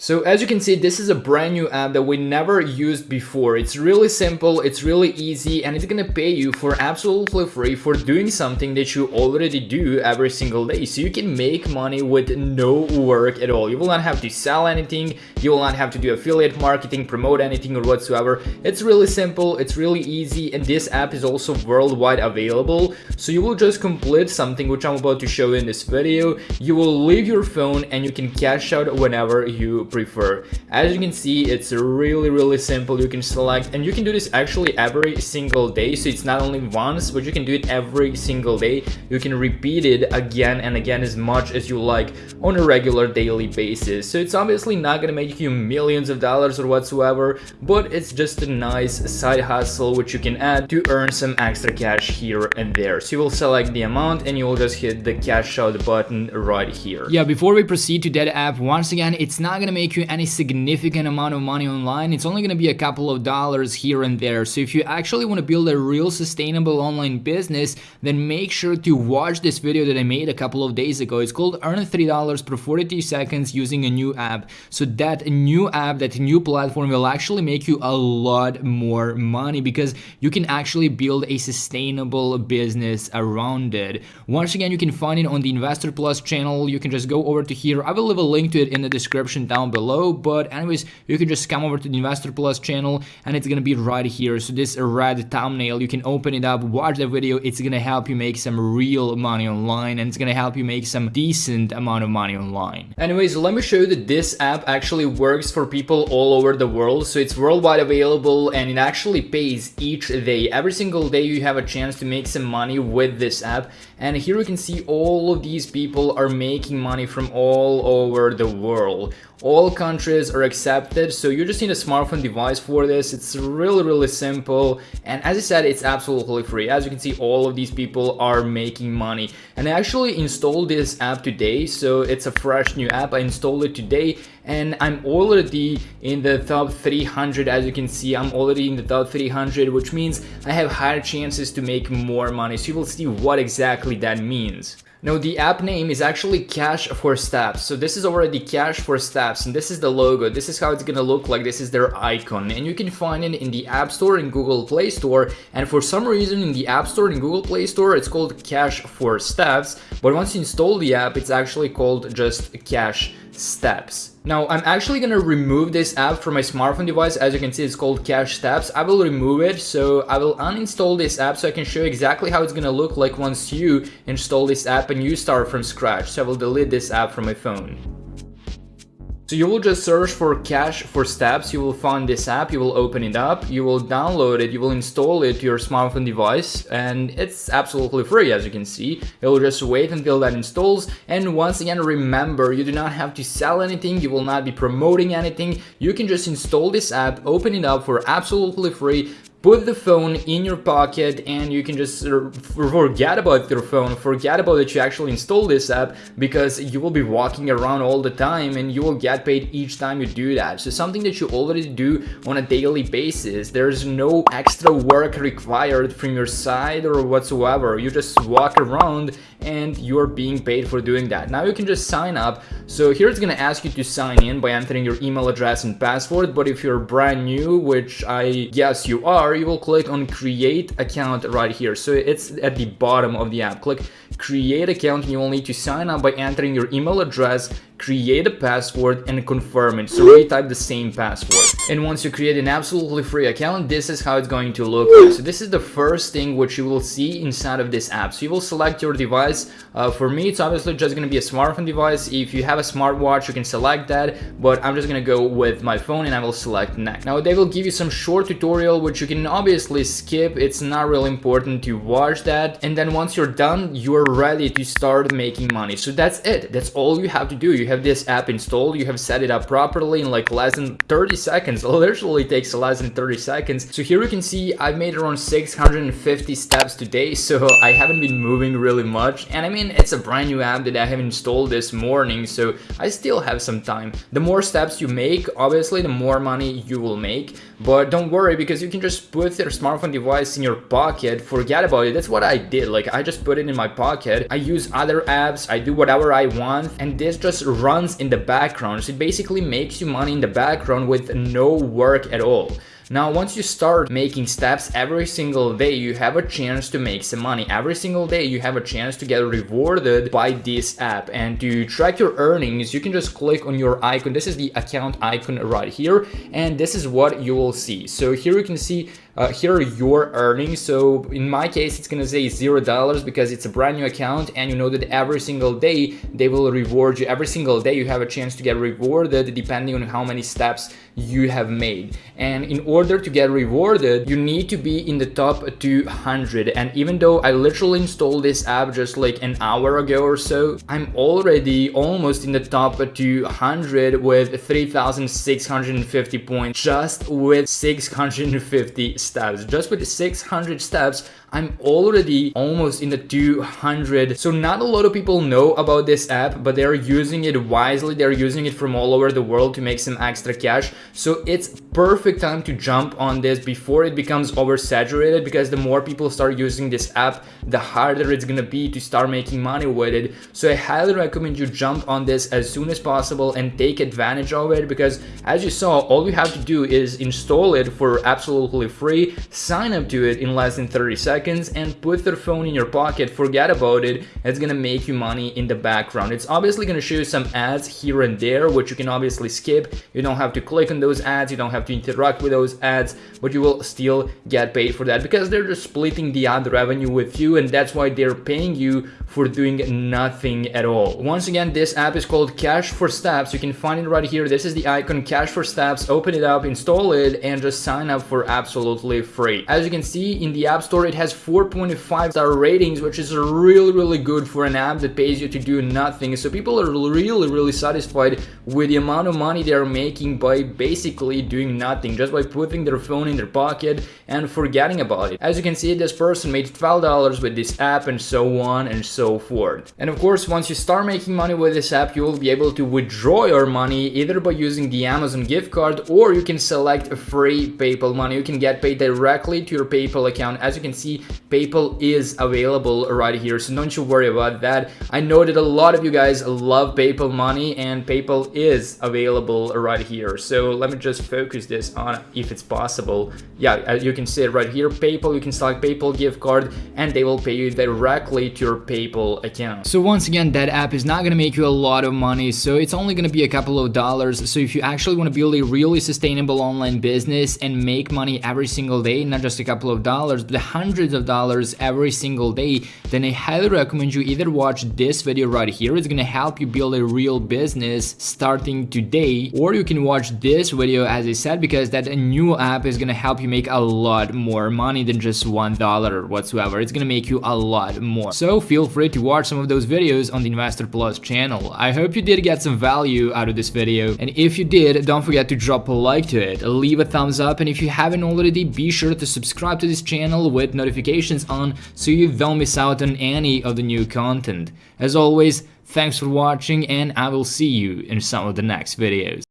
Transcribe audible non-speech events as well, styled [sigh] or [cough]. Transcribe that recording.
So as you can see, this is a brand new app that we never used before. It's really simple, it's really easy, and it's gonna pay you for absolutely free for doing something that you already do every single day. So you can make money with no work at all. You will not have to sell anything, you will not have to do affiliate marketing, promote anything or whatsoever. It's really simple, it's really easy, and this app is also worldwide available. So you will just complete something which I'm about to show you in this video. You will leave your phone and you can cash out whenever you prefer. As you can see, it's really, really simple. You can select, and you can do this actually every single day. So it's not only once, but you can do it every single day. You can repeat it again and again as much as you like on a regular daily basis. So it's obviously not gonna make you millions of dollars or whatsoever, but it's just a nice side hustle which you can add to earn some extra cash here and there. So you will select the amount and you will just hit the cash out button right here. Yeah, before we proceed to that app, once again, it's not gonna make you any significant amount of money online. It's only going to be a couple of dollars here and there. So if you actually want to build a real sustainable online business, then make sure to watch this video that I made a couple of days ago. It's called Earn $3 per 42 seconds using a new app. So that new app, that new platform will actually make you a lot more money because you can actually build a sustainable business around it. Once again, you can find it on the Investor Plus channel. You can just go over to here. I will leave a link to it in the description down down below but anyways you can just come over to the investor plus channel and it's gonna be right here. So this red thumbnail you can open it up watch the video it's gonna help you make some real money online and it's gonna help you make some decent amount of money online. Anyways let me show you that this app actually works for people all over the world. So it's worldwide available and it actually pays each day. Every single day you have a chance to make some money with this app. And here you can see all of these people are making money from all over the world. All countries are accepted so you just need a smartphone device for this. It's really really simple and as I said it's absolutely free. As you can see all of these people are making money. And I actually installed this app today so it's a fresh new app. I installed it today and I'm already in the top 300 as you can see I'm already in the top 300 which means I have higher chances to make more money so you will see what exactly that means now the app name is actually Cash for Steps. So this is already Cash for Steps and this is the logo. This is how it's gonna look like. This is their icon and you can find it in the App Store and Google Play Store. And for some reason in the App Store and Google Play Store, it's called Cash for Steps. But once you install the app, it's actually called just Cash Steps. Now, I'm actually gonna remove this app from my smartphone device. As you can see, it's called Cash Steps. I will remove it, so I will uninstall this app so I can show you exactly how it's gonna look like once you install this app and you start from scratch. So I will delete this app from my phone. So you will just search for Cash for Steps, you will find this app, you will open it up, you will download it, you will install it to your smartphone device and it's absolutely free as you can see. It will just wait until that installs. And once again remember you do not have to sell anything, you will not be promoting anything, you can just install this app, open it up for absolutely free, put the phone in your pocket and you can just forget about your phone forget about that you actually installed this app because you will be walking around all the time and you will get paid each time you do that. So something that you already do on a daily basis there's no extra work required from your side or whatsoever. You just walk around and you're being paid for doing that. Now you can just sign up. So here it's gonna ask you to sign in by entering your email address and password but if you're brand new which i guess you are you will click on create account right here. So it's at the bottom of the app. Click create account and you will need to sign up by entering your email address create a password and confirm it. So retype the same password. And once you create an absolutely free account this is how it's going to look so this is the first thing which you will see inside of this app. So you will select your device. Uh, for me it's obviously just going to be a smartphone device. If you have a smartwatch you can select that but i'm just going to go with my phone and i will select next. Now they will give you some short tutorial which you can obviously skip. It's not really important to watch that. And then once you're done you're ready to start making money. So that's it. That's all you have to do. You have this app installed, you have set it up properly in like less than 30 seconds. [laughs] Literally takes less than 30 seconds. So here you can see I've made around 650 steps today, so I haven't been moving really much. And I mean, it's a brand new app that I have installed this morning, so I still have some time. The more steps you make, obviously, the more money you will make. But don't worry, because you can just put your smartphone device in your pocket, forget about it. That's what I did. Like, I just put it in my pocket. I use other apps, I do whatever I want, and this just runs in the background. So it basically makes you money in the background with no work at all. Now, once you start making steps every single day, you have a chance to make some money. Every single day, you have a chance to get rewarded by this app. And to track your earnings, you can just click on your icon. This is the account icon right here. And this is what you will see. So here you can see uh, here are your earnings. So in my case, it's gonna say zero dollars because it's a brand new account and you know that every single day they will reward you. Every single day you have a chance to get rewarded depending on how many steps you have made. And in order to get rewarded, you need to be in the top 200. And even though I literally installed this app just like an hour ago or so, I'm already almost in the top 200 with 3,650 points just with 650 steps. Just with 600 steps, I'm already almost in the 200. So not a lot of people know about this app, but they're using it wisely. They're using it from all over the world to make some extra cash. So it's perfect time to jump on this before it becomes oversaturated because the more people start using this app, the harder it's gonna be to start making money with it. So I highly recommend you jump on this as soon as possible and take advantage of it because as you saw, all you have to do is install it for absolutely free, sign up to it in less than 30 seconds and put their phone in your pocket, forget about it, it's gonna make you money in the background. It's obviously gonna show you some ads here and there, which you can obviously skip. You don't have to click on those ads, you don't have to interact with those ads, but you will still get paid for that because they're just splitting the ad revenue with you and that's why they're paying you for doing nothing at all. Once again, this app is called Cash for Steps. You can find it right here. This is the icon Cash for Steps. Open it up, install it, and just sign up for absolutely free. As you can see in the App Store, it has has 4.5 star ratings, which is really, really good for an app that pays you to do nothing. So people are really, really satisfied with the amount of money they're making by basically doing nothing, just by putting their phone in their pocket and forgetting about it. As you can see, this person made $12 with this app and so on and so forth. And of course, once you start making money with this app, you will be able to withdraw your money either by using the Amazon gift card or you can select a free PayPal money. You can get paid directly to your PayPal account. As you can see, PayPal is available right here, so don't you worry about that. I know that a lot of you guys love PayPal money and PayPal is available right here. So let me just focus this on if it's possible. Yeah, uh, you can see it right here, PayPal, you can select PayPal gift card and they will pay you directly to your PayPal account. So once again, that app is not gonna make you a lot of money, so it's only gonna be a couple of dollars. So if you actually wanna build a really sustainable online business and make money every single day, not just a couple of dollars, but hundreds hundreds of dollars every single day, then I highly recommend you either watch this video right here, it's gonna help you build a real business starting today, or you can watch this video as I said, because that new app is gonna help you make a lot more money than just one dollar whatsoever. It's gonna make you a lot more. So feel free to watch some of those videos on the Investor Plus channel. I hope you did get some value out of this video, and if you did, don't forget to drop a like to it, leave a thumbs up, and if you haven't already, be sure to subscribe to this channel with notifications on so you don't miss out on any of the new content. As always, thanks for watching and I will see you in some of the next videos.